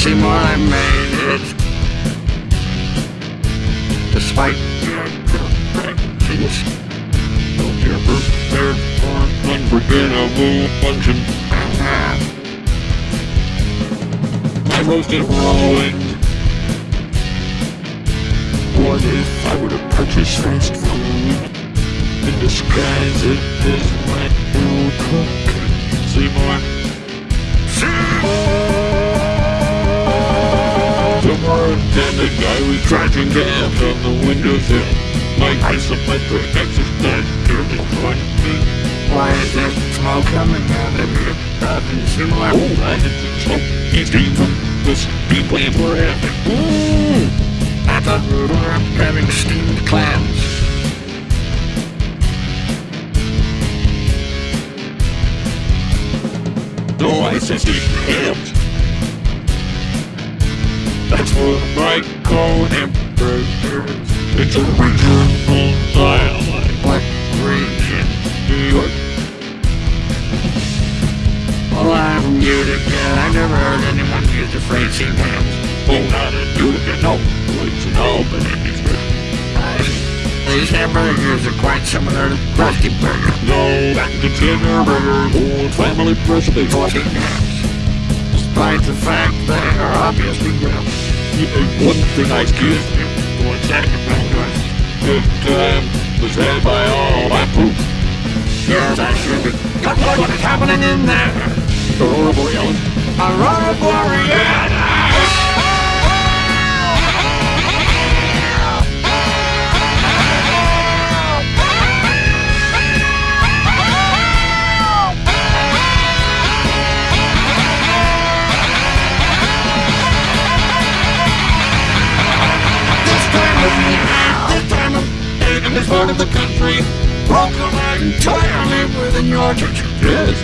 Seymour, I made it. Despite your imperfections. You're prepared for unforgettable luncheon. My roasted rolling. What if I were to purchase fast food and disguise it as my new cook? Seymour. Seymour and the guy was crashing down from the windowsill. My isometric exercise nearly caught me. Why is there smoke coming out of here? Robin Seymour. Oh, I the smoke. He came from the speed plant we're having. Mm. I thought we were having steamed clams. No, I said steamed hams. That's what I call hamburgers. It's original like What region? New York. Well, I'm from Utica. I've never heard anyone use the phrase steamed hams. Oh, not in Utica, no. It's an Albany. These hamburgers are quite similar to Krusty Burger. No, back to Skinner burgers, old family recipe. Despite the fact they are obviously grilled. One thing I give What's good time was had by all my poop. Yes, I should be. Look what is happening in there. Aurora Borealis. Aurora Borealis. Part of the country, local entirely within your church. Yes.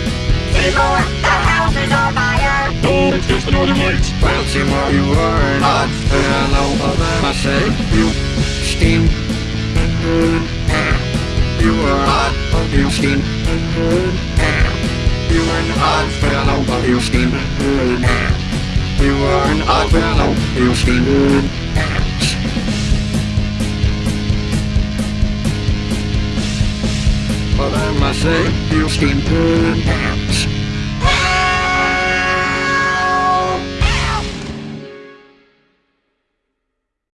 Seymour, the house is on fire. No, it's just the Northern Lights. Well, Seymour, you are an odd fellow, but I say, you steam. You are odd, but you steam. You are an odd fellow, but you steam. You are an odd fellow, you steam But I must say, you steam hams.